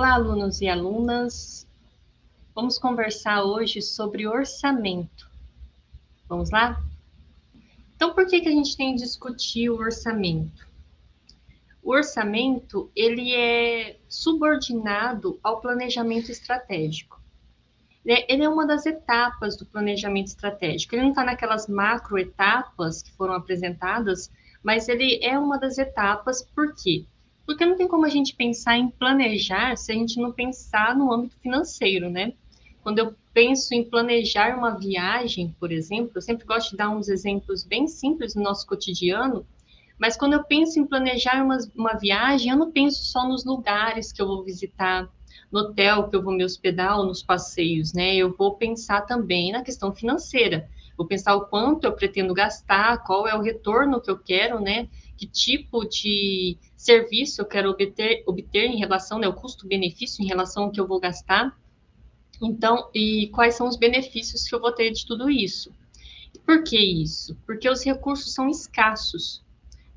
Olá, alunos e alunas. Vamos conversar hoje sobre orçamento. Vamos lá? Então, por que, que a gente tem que discutir o orçamento? O orçamento, ele é subordinado ao planejamento estratégico. Ele é uma das etapas do planejamento estratégico. Ele não está naquelas macro etapas que foram apresentadas, mas ele é uma das etapas, por quê? Porque não tem como a gente pensar em planejar se a gente não pensar no âmbito financeiro, né? Quando eu penso em planejar uma viagem, por exemplo, eu sempre gosto de dar uns exemplos bem simples no nosso cotidiano, mas quando eu penso em planejar uma, uma viagem, eu não penso só nos lugares que eu vou visitar, no hotel que eu vou me hospedar ou nos passeios, né? Eu vou pensar também na questão financeira. Vou pensar o quanto eu pretendo gastar, qual é o retorno que eu quero, né? Que tipo de serviço eu quero obter, obter em relação, né, o custo-benefício em relação ao que eu vou gastar. Então, e quais são os benefícios que eu vou ter de tudo isso? Por que isso? Porque os recursos são escassos,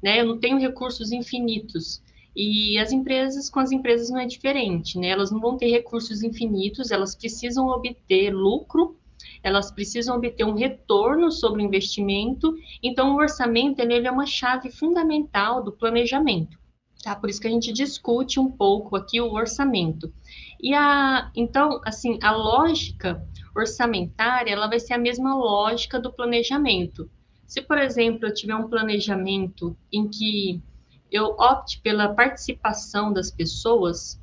né? Eu não tenho recursos infinitos. E as empresas, com as empresas não é diferente, né? Elas não vão ter recursos infinitos, elas precisam obter lucro elas precisam obter um retorno sobre o investimento, então o orçamento ele é uma chave fundamental do planejamento. Tá? Por isso que a gente discute um pouco aqui o orçamento. E a, então, assim, a lógica orçamentária, ela vai ser a mesma lógica do planejamento. Se, por exemplo, eu tiver um planejamento em que eu opte pela participação das pessoas,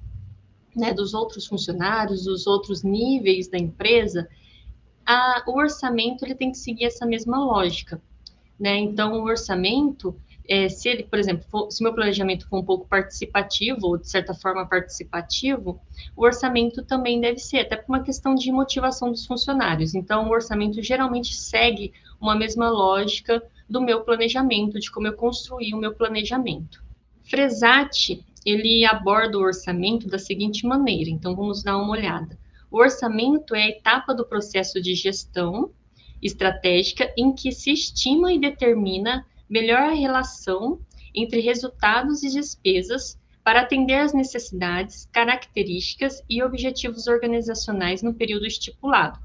né, dos outros funcionários, dos outros níveis da empresa, a, o orçamento ele tem que seguir essa mesma lógica, né? Então, o orçamento, é, se ele, por exemplo, for, se meu planejamento for um pouco participativo, ou de certa forma participativo, o orçamento também deve ser, até por uma questão de motivação dos funcionários. Então, o orçamento geralmente segue uma mesma lógica do meu planejamento, de como eu construí o meu planejamento. Fresati, ele aborda o orçamento da seguinte maneira, então vamos dar uma olhada. O orçamento é a etapa do processo de gestão estratégica em que se estima e determina melhor a relação entre resultados e despesas para atender às necessidades, características e objetivos organizacionais no período estipulado.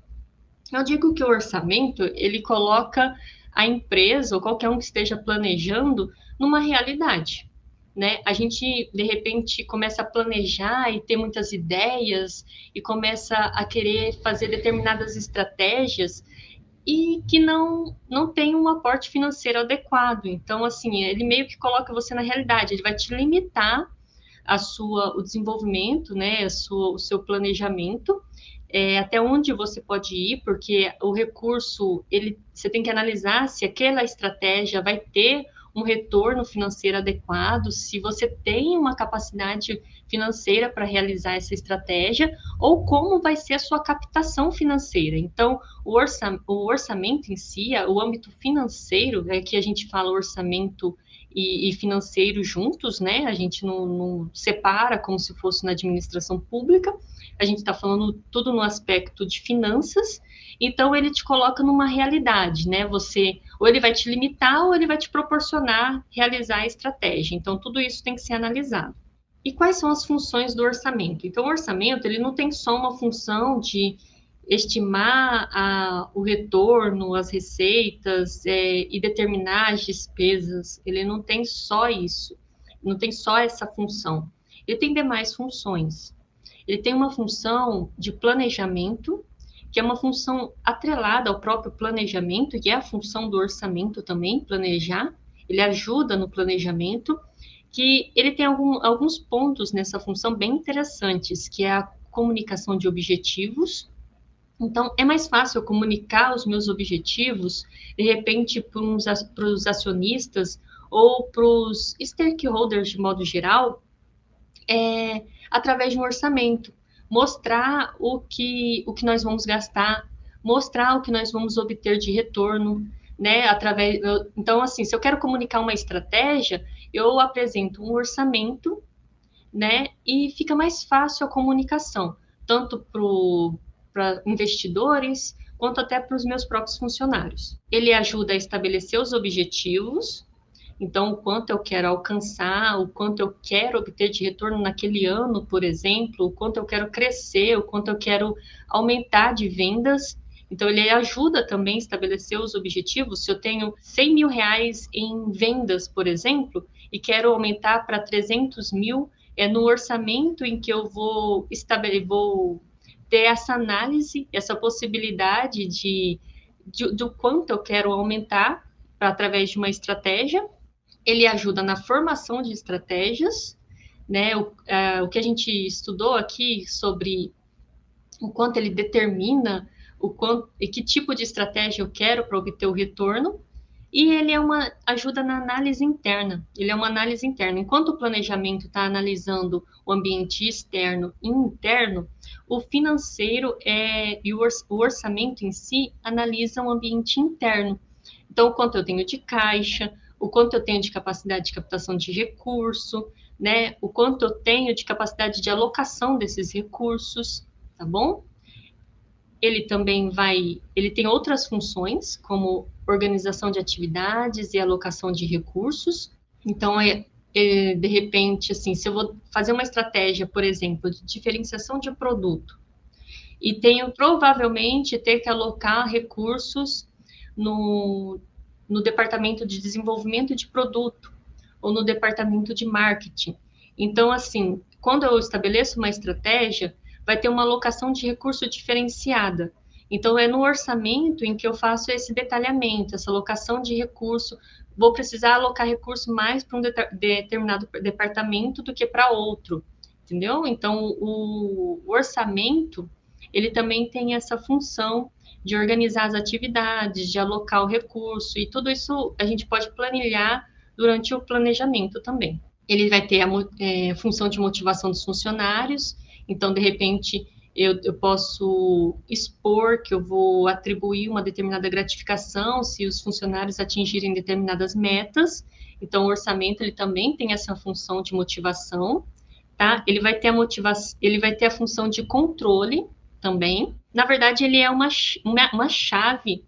Eu digo que o orçamento, ele coloca a empresa ou qualquer um que esteja planejando numa realidade né? A gente de repente começa a planejar e ter muitas ideias e começa a querer fazer determinadas estratégias e que não não tem um aporte financeiro adequado. Então, assim, ele meio que coloca você na realidade, ele vai te limitar a sua o desenvolvimento, né, a sua, o seu planejamento, é, até onde você pode ir, porque o recurso ele você tem que analisar se aquela estratégia vai ter um retorno financeiro adequado, se você tem uma capacidade financeira para realizar essa estratégia, ou como vai ser a sua captação financeira. Então, o, o orçamento em si, o âmbito financeiro, é que a gente fala orçamento e, e, financeiro juntos, né? A gente não, não, separa como se fosse na administração pública. A gente está falando tudo no aspecto de finanças. Então ele te coloca numa realidade, né? Você ou ele vai te limitar ou ele vai te proporcionar realizar a estratégia. Então tudo isso tem que ser analisado. E quais são as funções do orçamento? Então o orçamento ele não tem só uma função de estimar a, o retorno, as receitas é, e determinar as despesas. Ele não tem só isso, não tem só essa função. Ele tem demais funções. Ele tem uma função de planejamento, que é uma função atrelada ao próprio planejamento, que é a função do orçamento também, planejar. Ele ajuda no planejamento, que ele tem algum, alguns pontos nessa função bem interessantes, que é a comunicação de objetivos, então, é mais fácil eu comunicar os meus objetivos, de repente, para os acionistas ou para os stakeholders de modo geral, é, através de um orçamento. Mostrar o que, o que nós vamos gastar, mostrar o que nós vamos obter de retorno, né? Através, eu, então, assim, se eu quero comunicar uma estratégia, eu apresento um orçamento, né? E fica mais fácil a comunicação, tanto para investidores, quanto até para os meus próprios funcionários. Ele ajuda a estabelecer os objetivos, Então, o quanto eu quero alcançar, o quanto eu quero obter de retorno naquele ano, por exemplo, o quanto eu quero crescer, o quanto eu quero aumentar de vendas. Então, ele ajuda também a estabelecer os objetivos. Se eu tenho 100 mil reais em vendas, por exemplo, e quero aumentar para 300 mil, é no orçamento em que eu vou estabelecer, vou ter essa análise, essa possibilidade de, de do quanto eu quero aumentar através de uma estratégia. Ele ajuda na formação de estratégias, né? O, é, o que a gente estudou aqui sobre o quanto ele determina o quanto e que tipo de estratégia eu quero para obter o retorno. E ele é uma ajuda na análise interna. Ele é uma análise interna. Enquanto o planejamento está analisando o ambiente externo e interno, o financeiro é, e o orçamento em si analisa o ambiente interno. Então, quanto eu tenho de caixa, o quanto eu tenho de capacidade de captação de recurso, né? O quanto eu tenho de capacidade de alocação desses recursos, tá bom? Ele também vai, ele tem outras funções, como organização de atividades e alocação de recursos. Então, é, é, de repente, assim, se eu vou fazer uma estratégia, por exemplo, de diferenciação de produto, e tenho provavelmente ter que alocar recursos no, no departamento de desenvolvimento de produto ou no departamento de marketing. Então, assim, quando eu estabeleço uma estratégia, vai ter uma alocação de recurso diferenciada. Então, é no orçamento em que eu faço esse detalhamento, essa alocação de recurso. Vou precisar alocar recurso mais para um de determinado departamento do que para outro, entendeu? Então, o orçamento, ele também tem essa função de organizar as atividades, de alocar o recurso, e tudo isso a gente pode planilhar durante o planejamento também. Ele vai ter a é, função de motivação dos funcionários, então, de repente, eu, eu, posso expor que eu vou atribuir uma determinada gratificação se os funcionários atingirem determinadas metas. Então, o orçamento ele também tem essa função de motivação, tá? Ele vai ter a motivação, ele vai ter a função de controle também, na verdade, ele é uma, uma, chave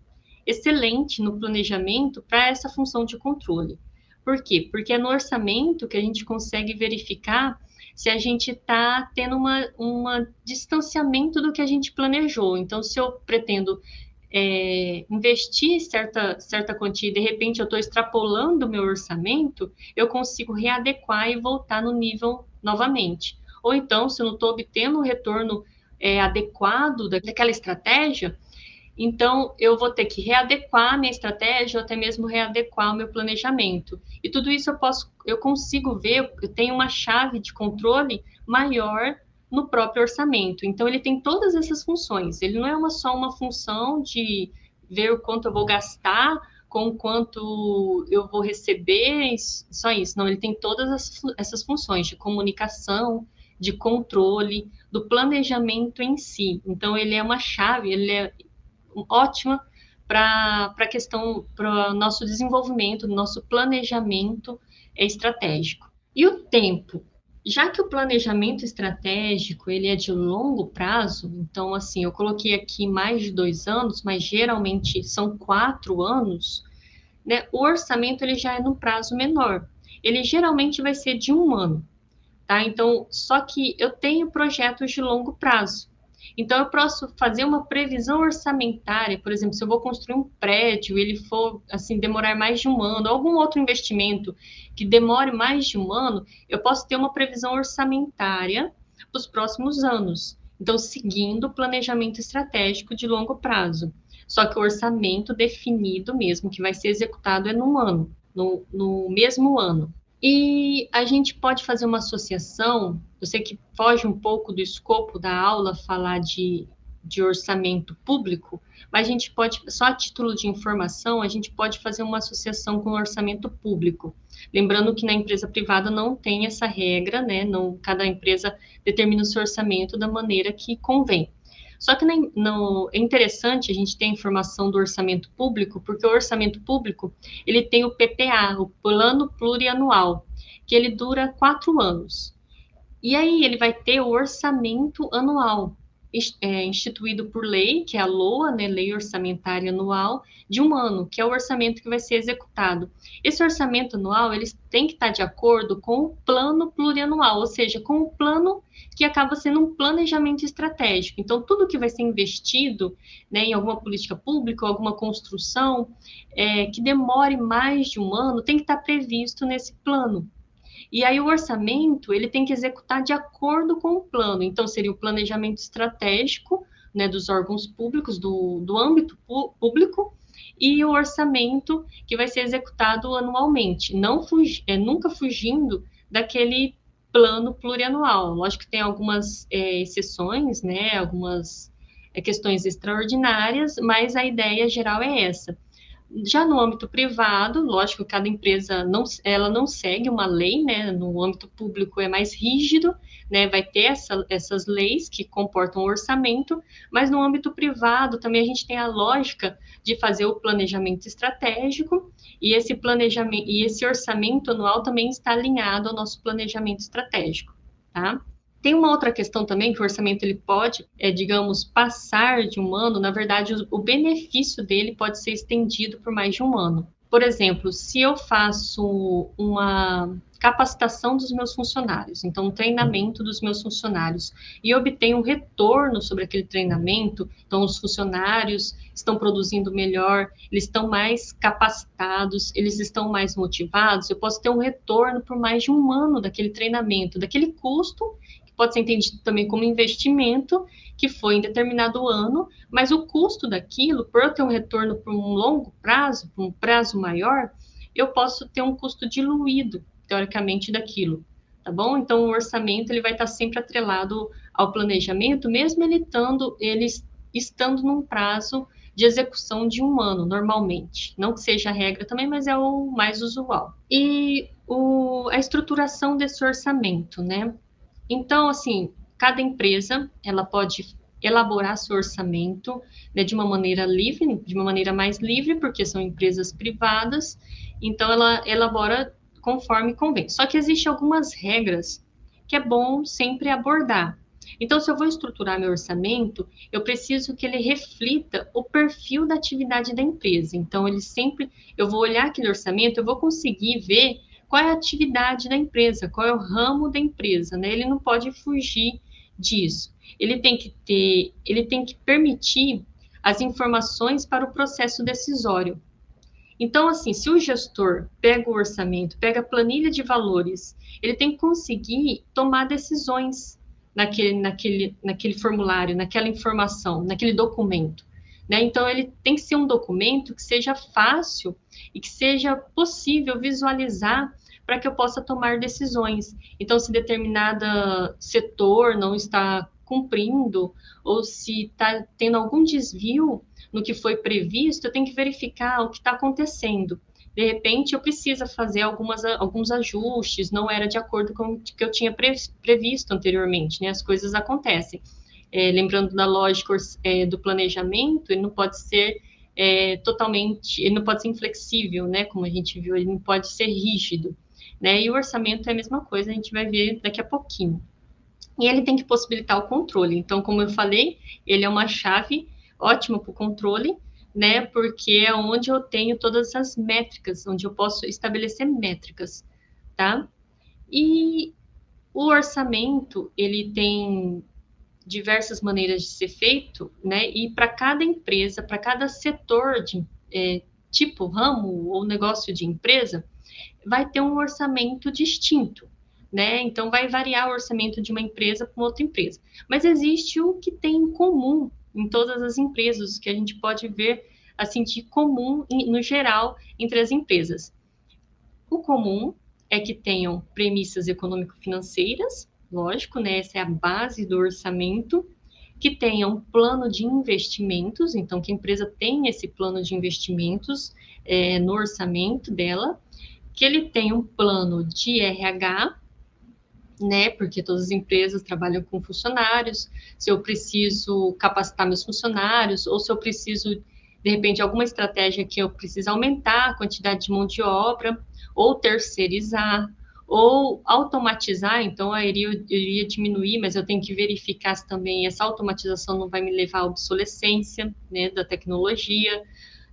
excelente no planejamento para essa função de controle. Por quê? Porque é no orçamento que a gente consegue verificar se a gente está tendo uma distanciamento do que a gente planejou. Então, se eu pretendo é, investir certa, certa quantia e de repente eu estou extrapolando o meu orçamento, eu consigo readequar e voltar no nível novamente. Ou então, se eu não estou obtendo um retorno é, adequado daquela estratégia, então eu vou ter que readequar minha estratégia ou até mesmo readequar o meu planejamento. E tudo isso eu posso, eu consigo ver, eu tenho uma chave de controle maior no próprio orçamento. Então ele tem todas essas funções. Ele não é uma, só uma função de ver o quanto eu vou gastar com quanto eu vou receber, só isso. Não, ele tem todas essas funções de comunicação, de controle, do planejamento em si. Então, ele é uma chave, ele é ótima para a questão, para o nosso desenvolvimento, nosso planejamento estratégico. E o tempo? Já que o planejamento estratégico ele é de longo prazo, então assim eu coloquei aqui mais de dois anos, mas geralmente são quatro anos, né? O orçamento ele já é no prazo menor. Ele geralmente vai ser de um ano tá? Então, só que eu tenho projetos de longo prazo. Então, eu posso fazer uma previsão orçamentária, por exemplo, se eu vou construir um prédio, ele for, assim, demorar mais de um ano, algum outro investimento que demore mais de um ano, eu posso ter uma previsão orçamentária para os próximos anos. Então, seguindo o planejamento estratégico de longo prazo. Só que o orçamento definido mesmo, que vai ser executado, é num ano, no, no mesmo ano. E a gente pode fazer uma associação, eu sei que foge um pouco do escopo da aula falar de, de orçamento público, mas a gente pode, só a título de informação, a gente pode fazer uma associação com o orçamento público. Lembrando que na empresa privada não tem essa regra, né? Não, cada empresa determina o seu orçamento da maneira que convém. Só que no, é interessante a gente ter a informação do orçamento público, porque o orçamento público ele tem o PPA, o Plano Plurianual, que ele dura quatro anos. E aí ele vai ter o orçamento anual. É, instituído por lei, que é a LOA, né, Lei Orçamentária Anual, de um ano, que é o orçamento que vai ser executado. Esse orçamento anual, eles tem que estar de acordo com o plano plurianual, ou seja, com o plano que acaba sendo um planejamento estratégico. Então, tudo que vai ser investido né, em alguma política pública, alguma construção, é, que demore mais de um ano, tem que estar previsto nesse plano. E aí o orçamento, ele tem que executar de acordo com o plano. Então, seria o planejamento estratégico né, dos órgãos públicos, do, do âmbito público, e o orçamento que vai ser executado anualmente, não fugi, é, nunca fugindo daquele plano plurianual. Lógico que tem algumas é, exceções, né, algumas é, questões extraordinárias, mas a ideia geral é essa. Já no âmbito privado, lógico, cada empresa não, ela não segue uma lei, né? No âmbito público é mais rígido, né? Vai ter essa, essas leis que comportam orçamento, mas no âmbito privado também a gente tem a lógica de fazer o planejamento estratégico e esse planejamento e esse orçamento anual também está alinhado ao nosso planejamento estratégico, tá? Tem uma outra questão também que o orçamento ele pode, é, digamos, passar de um ano. Na verdade, o, o benefício dele pode ser estendido por mais de um ano. Por exemplo, se eu faço uma capacitação dos meus funcionários, então um treinamento dos meus funcionários, e obtenho um retorno sobre aquele treinamento, então os funcionários estão produzindo melhor, eles estão mais capacitados, eles estão mais motivados, eu posso ter um retorno por mais de um ano daquele treinamento, daquele custo pode ser entendido também como investimento que foi em determinado ano, mas o custo daquilo, por eu ter um retorno por um longo prazo, por um prazo maior, eu posso ter um custo diluído, teoricamente, daquilo, tá bom? Então, o orçamento, ele vai estar sempre atrelado ao planejamento, mesmo ele estando, ele estando num prazo de execução de um ano, normalmente. Não que seja a regra também, mas é o mais usual. E o, a estruturação desse orçamento, né? Então, assim, cada empresa ela pode elaborar seu orçamento né, de uma maneira livre, de uma maneira mais livre, porque são empresas privadas, então ela elabora conforme convém. Só que existem algumas regras que é bom sempre abordar. Então, se eu vou estruturar meu orçamento, eu preciso que ele reflita o perfil da atividade da empresa. Então, ele sempre, eu vou olhar aquele orçamento, eu vou conseguir ver qual é a atividade da empresa, qual é o ramo da empresa, né? Ele não pode fugir disso. Ele tem que ter, ele tem que permitir as informações para o processo decisório. Então, assim, se o gestor pega o orçamento, pega a planilha de valores, ele tem que conseguir tomar decisões naquele, naquele, naquele formulário, naquela informação, naquele documento. Né? Então, ele tem que ser um documento que seja fácil e que seja possível visualizar para que eu possa tomar decisões. Então, se determinado setor não está cumprindo ou se está tendo algum desvio no que foi previsto, eu tenho que verificar o que está acontecendo. De repente, eu preciso fazer algumas, alguns ajustes, não era de acordo com o que eu tinha previsto anteriormente, né? As coisas acontecem é, lembrando da lógica é, do planejamento, ele não pode ser é, totalmente, ele não pode ser inflexível, né? Como a gente viu, ele não pode ser rígido, né? E o orçamento é a mesma coisa, a gente vai ver daqui a pouquinho. E ele tem que possibilitar o controle. Então, como eu falei, ele é uma chave ótima para o controle, né? Porque é onde eu tenho todas as métricas, onde eu posso estabelecer métricas, tá? E o orçamento, ele tem diversas maneiras de ser feito, né? E para cada empresa, para cada setor de é, tipo, ramo ou negócio de empresa, vai ter um orçamento distinto, né? Então vai variar o orçamento de uma empresa para outra empresa. Mas existe o que tem em comum em todas as empresas, que a gente pode ver assim de comum no geral entre as empresas. O comum é que tenham premissas econômico-financeiras, lógico, né? Essa é a base do orçamento, que tenha um plano de investimentos, então que a empresa tenha esse plano de investimentos é, no orçamento dela, que ele tenha um plano de RH, né? Porque todas as empresas trabalham com funcionários. Se eu preciso capacitar meus funcionários, ou se eu preciso, de repente, alguma estratégia que eu preciso aumentar a quantidade de mão de obra, ou terceirizar, ou automatizar, então eu iria, eu iria diminuir, mas eu tenho que verificar se também essa automatização não vai me levar à obsolescência né, da tecnologia.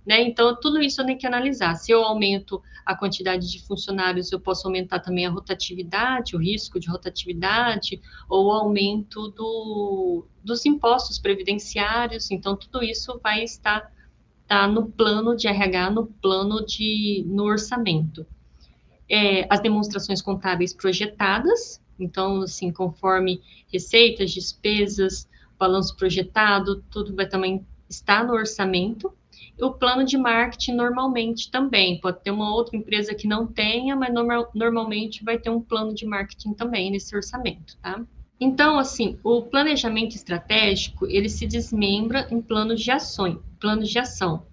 Né? Então, tudo isso eu tenho que analisar. Se eu aumento a quantidade de funcionários, eu posso aumentar também a rotatividade, o risco de rotatividade, ou o aumento do, dos impostos previdenciários. Então, tudo isso vai estar tá no plano de RH, no plano de no orçamento é, as demonstrações contábeis projetadas, então, assim, conforme receitas, despesas, balanço projetado, tudo vai também estar no orçamento. E o plano de marketing normalmente também, pode ter uma outra empresa que não tenha, mas normal, normalmente vai ter um plano de marketing também nesse orçamento, tá? Então, assim, o planejamento estratégico, ele se desmembra em planos de ações, planos de ação.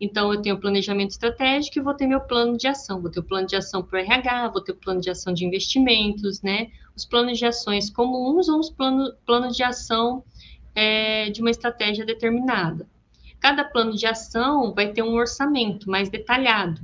Então, eu tenho planejamento estratégico e vou ter meu plano de ação. Vou ter o plano de ação para o RH, vou ter o plano de ação de investimentos, né? Os planos de ações comuns ou os plano, planos de ação é, de uma estratégia determinada. Cada plano de ação vai ter um orçamento mais detalhado.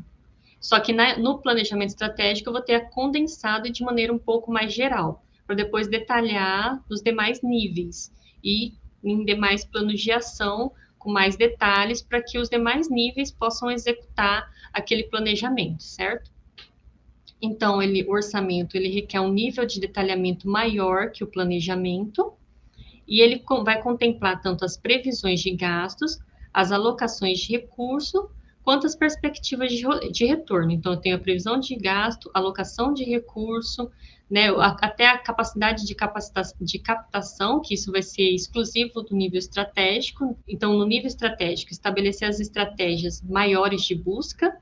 Só que na, no planejamento estratégico eu vou ter condensado de maneira um pouco mais geral, para depois detalhar nos demais níveis e em demais planos de ação com mais detalhes para que os demais níveis possam executar aquele planejamento, certo? Então, ele, o orçamento ele requer um nível de detalhamento maior que o planejamento, e ele vai contemplar tanto as previsões de gastos, as alocações de recurso, quanto as perspectivas de, de retorno. Então, eu tenho a previsão de gasto, alocação de recurso, né, até a capacidade de, de captação, que isso vai ser exclusivo do nível estratégico. Então, no nível estratégico, estabelecer as estratégias maiores de busca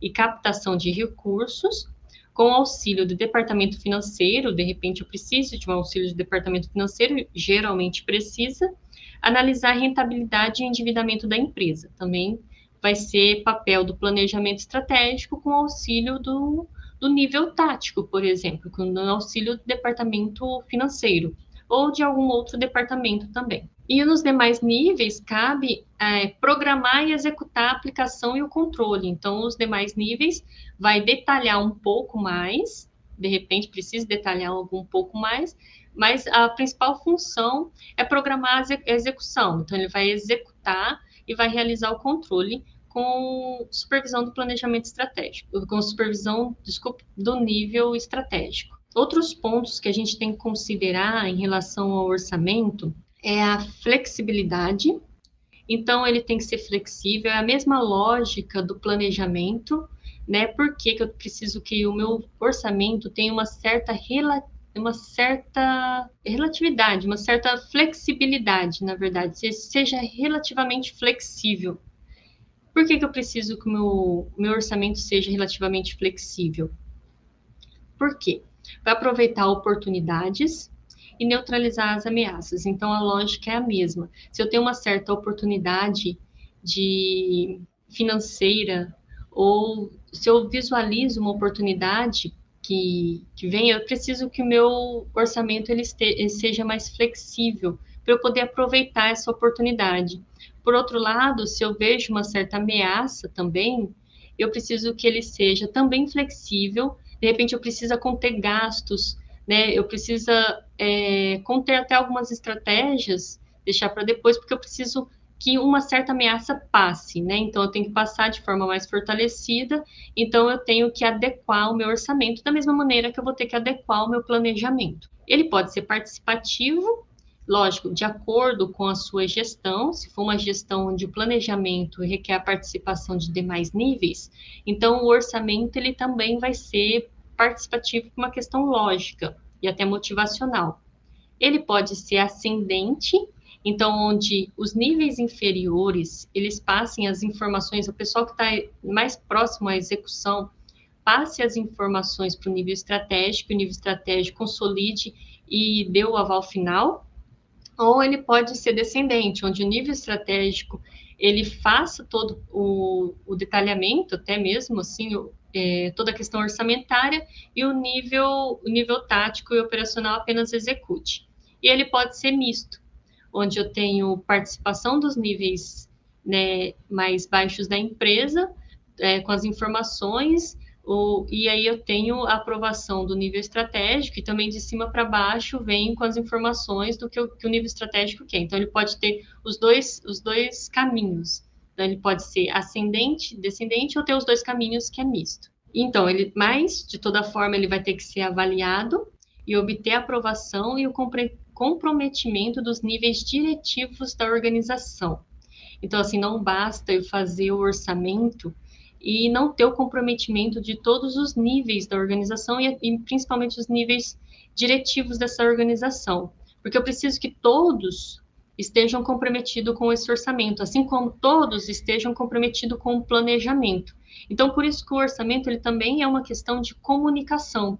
e captação de recursos, com auxílio do departamento financeiro, de repente eu preciso de um auxílio do departamento financeiro, geralmente precisa, analisar a rentabilidade e endividamento da empresa. Também vai ser papel do planejamento estratégico com auxílio do do nível tático, por exemplo, com auxílio do departamento financeiro ou de algum outro departamento também. E nos demais níveis, cabe é, programar e executar a aplicação e o controle. Então, os demais níveis vai detalhar um pouco mais, de repente precisa detalhar algum pouco mais, mas a principal função é programar a execução. Então, ele vai executar e vai realizar o controle com supervisão do planejamento estratégico, com supervisão, desculpe, do nível estratégico. Outros pontos que a gente tem que considerar em relação ao orçamento é a flexibilidade. Então, ele tem que ser flexível, é a mesma lógica do planejamento, né? Por que, que eu preciso que o meu orçamento tenha uma certa uma certa relatividade, uma certa flexibilidade, na verdade, seja relativamente flexível. Por que, que eu preciso que o meu, meu orçamento seja relativamente flexível? Por quê? Vai aproveitar oportunidades e neutralizar as ameaças. Então, a lógica é a mesma. Se eu tenho uma certa oportunidade de financeira ou se eu visualizo uma oportunidade que, que vem, eu preciso que o meu orçamento ele, este, ele seja mais flexível para eu poder aproveitar essa oportunidade. Por outro lado, se eu vejo uma certa ameaça também, eu preciso que ele seja também flexível. De repente, eu preciso conter gastos, né? Eu preciso é, conter até algumas estratégias, deixar para depois, porque eu preciso que uma certa ameaça passe, né? Então, eu tenho que passar de forma mais fortalecida, então eu tenho que adequar o meu orçamento da mesma maneira que eu vou ter que adequar o meu planejamento. Ele pode ser participativo Lógico, de acordo com a sua gestão, se for uma gestão o planejamento requer a participação de demais níveis, então o orçamento ele também vai ser participativo uma questão lógica e até motivacional. Ele pode ser ascendente, então onde os níveis inferiores eles passem as informações, o pessoal que está mais próximo à execução passe as informações para o nível estratégico, o nível estratégico consolide e dê o aval final, ou ele pode ser descendente, onde o nível estratégico ele faça todo o, o detalhamento, até mesmo assim, o, é, toda a questão orçamentária, e o nível, o nível tático e operacional apenas execute. E ele pode ser misto, onde eu tenho participação dos níveis né, mais baixos da empresa, é, com as informações, O, e aí eu tenho a aprovação do nível estratégico e também de cima para baixo vem com as informações do que o, que o, nível estratégico quer. Então ele pode ter os dois, os dois caminhos. Então ele pode ser ascendente, descendente ou ter os dois caminhos que é misto. Então ele, mas de toda forma ele vai ter que ser avaliado e obter a aprovação e o comprometimento dos níveis diretivos da organização. Então assim não basta eu fazer o orçamento e não ter o comprometimento de todos os níveis da organização e, e principalmente os níveis diretivos dessa organização, porque eu preciso que todos estejam comprometidos com esse orçamento, assim como todos estejam comprometidos com o planejamento. Então, por isso que o orçamento ele também é uma questão de comunicação,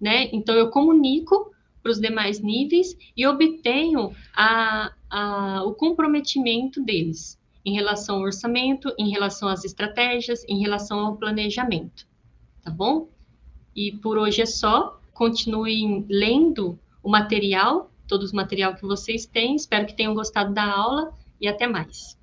né? Então, eu comunico para os demais níveis e obtenho a, a, o comprometimento deles em relação ao orçamento, em relação às estratégias, em relação ao planejamento, tá bom? E por hoje é só. Continuem lendo o material, todo o material que vocês têm. Espero que tenham gostado da aula e até mais.